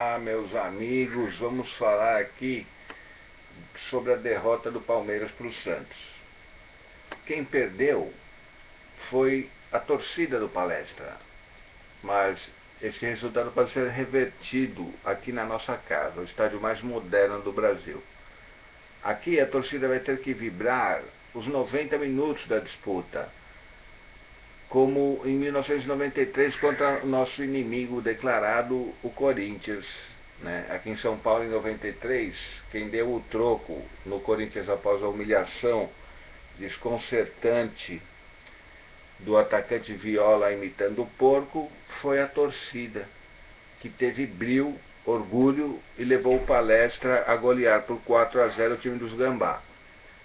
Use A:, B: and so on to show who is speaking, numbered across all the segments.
A: Olá meus amigos, vamos falar aqui sobre a derrota do Palmeiras para o Santos. Quem perdeu foi a torcida do Palestra, mas esse resultado pode ser revertido aqui na nossa casa, o estádio mais moderno do Brasil. Aqui a torcida vai ter que vibrar os 90 minutos da disputa, como em 1993 contra o nosso inimigo declarado, o Corinthians. Né? Aqui em São Paulo, em 93, quem deu o troco no Corinthians após a humilhação desconcertante do atacante Viola imitando o porco foi a torcida, que teve brilho, orgulho e levou o palestra a golear por 4 a 0 o time dos Gambá.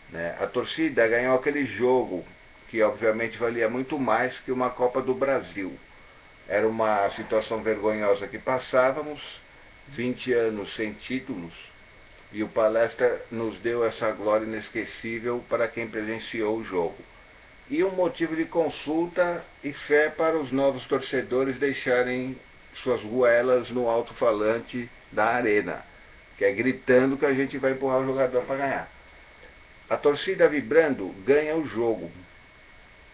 A: Né? A torcida ganhou aquele jogo que obviamente valia muito mais que uma Copa do Brasil. Era uma situação vergonhosa que passávamos, 20 anos sem títulos, e o Palestra nos deu essa glória inesquecível para quem presenciou o jogo. E um motivo de consulta e fé para os novos torcedores deixarem suas goelas no alto-falante da arena, que é gritando que a gente vai empurrar o jogador para ganhar. A torcida vibrando ganha o jogo,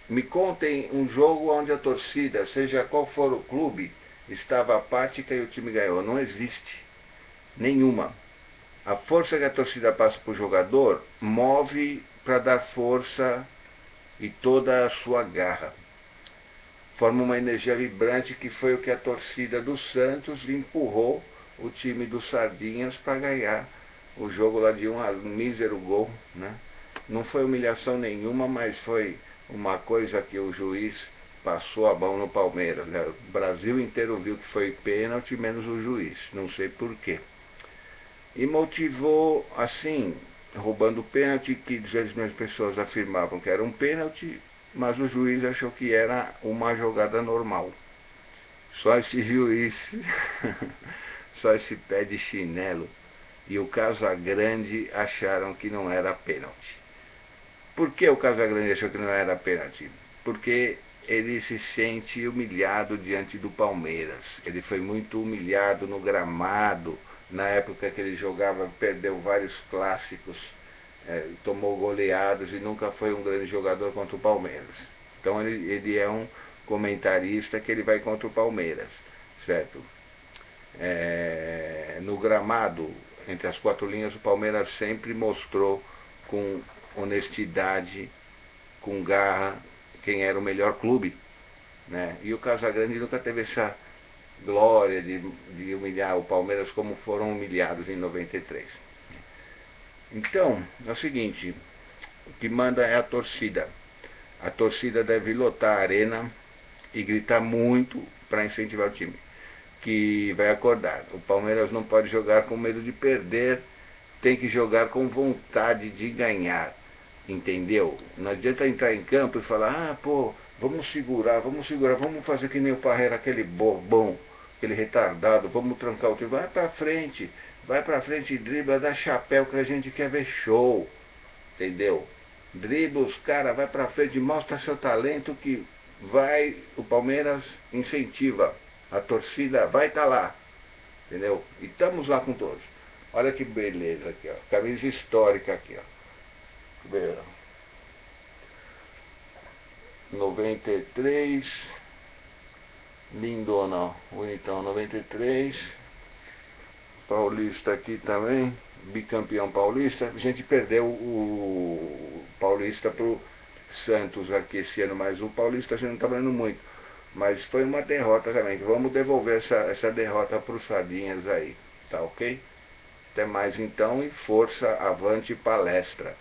A: me contem um jogo onde a torcida, seja qual for o clube, estava apática e o time ganhou. Não existe. Nenhuma. A força que a torcida passa para o jogador move para dar força e toda a sua garra. Forma uma energia vibrante que foi o que a torcida do Santos empurrou o time dos Sardinhas para ganhar o jogo lá de um, um mísero gol. Né? Não foi humilhação nenhuma, mas foi uma coisa que o juiz passou a mão no Palmeiras. Né? O Brasil inteiro viu que foi pênalti, menos o juiz. Não sei porquê. E motivou, assim, roubando pênalti, que 200 milhões de pessoas afirmavam que era um pênalti, mas o juiz achou que era uma jogada normal. Só esse juiz, só esse pé de chinelo e o Casagrande acharam que não era pênalti. Por que o Casagrande achou que não era pênalti? Porque ele se sente humilhado diante do Palmeiras. Ele foi muito humilhado no gramado, na época que ele jogava, perdeu vários clássicos, é, tomou goleadas e nunca foi um grande jogador contra o Palmeiras. Então ele, ele é um comentarista que ele vai contra o Palmeiras, certo? É, no gramado, entre as quatro linhas, o Palmeiras sempre mostrou com honestidade, com garra, quem era o melhor clube. Né? E o Casagrande nunca teve essa glória de, de humilhar o Palmeiras como foram humilhados em 93. Então, é o seguinte, o que manda é a torcida. A torcida deve lotar a arena e gritar muito para incentivar o time, que vai acordar. O Palmeiras não pode jogar com medo de perder, tem que jogar com vontade de ganhar. Entendeu? Não adianta entrar em campo e falar, ah, pô, vamos segurar, vamos segurar, vamos fazer que nem o Parreira, aquele bobão, aquele retardado, vamos trancar o time. Vai pra frente, vai pra frente, dribla, dá chapéu que a gente quer ver show. Entendeu? Dribla os caras, vai pra frente, mostra seu talento que vai, o Palmeiras incentiva. A torcida vai estar tá lá. Entendeu? E estamos lá com todos. Olha que beleza aqui, ó. Camisa histórica aqui, ó. 93 Lindona, bonitão, 93 Paulista aqui também, bicampeão paulista. A gente perdeu o Paulista pro Santos aqui esse ano, mas o Paulista a gente não está vendo muito. Mas foi uma derrota também. Vamos devolver essa, essa derrota para os Sardinhas aí, tá ok? Até mais então e força, avante palestra.